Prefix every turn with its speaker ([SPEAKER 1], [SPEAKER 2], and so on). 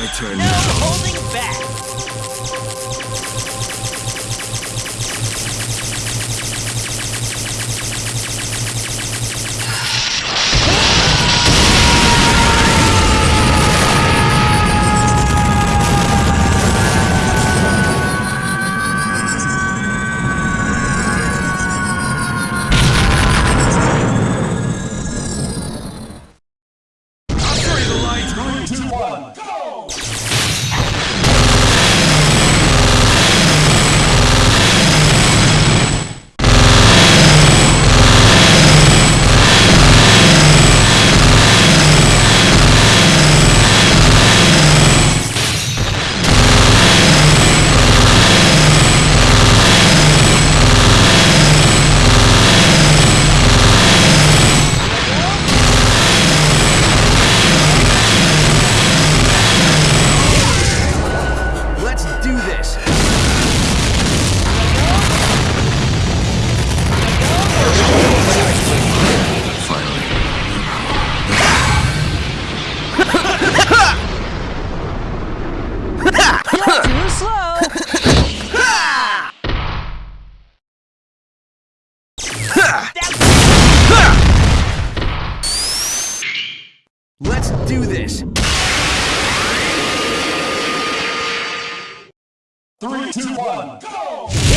[SPEAKER 1] My turn
[SPEAKER 2] No
[SPEAKER 1] now.
[SPEAKER 2] holding back.
[SPEAKER 3] Let's Let's do this.
[SPEAKER 4] Three, two, one, go!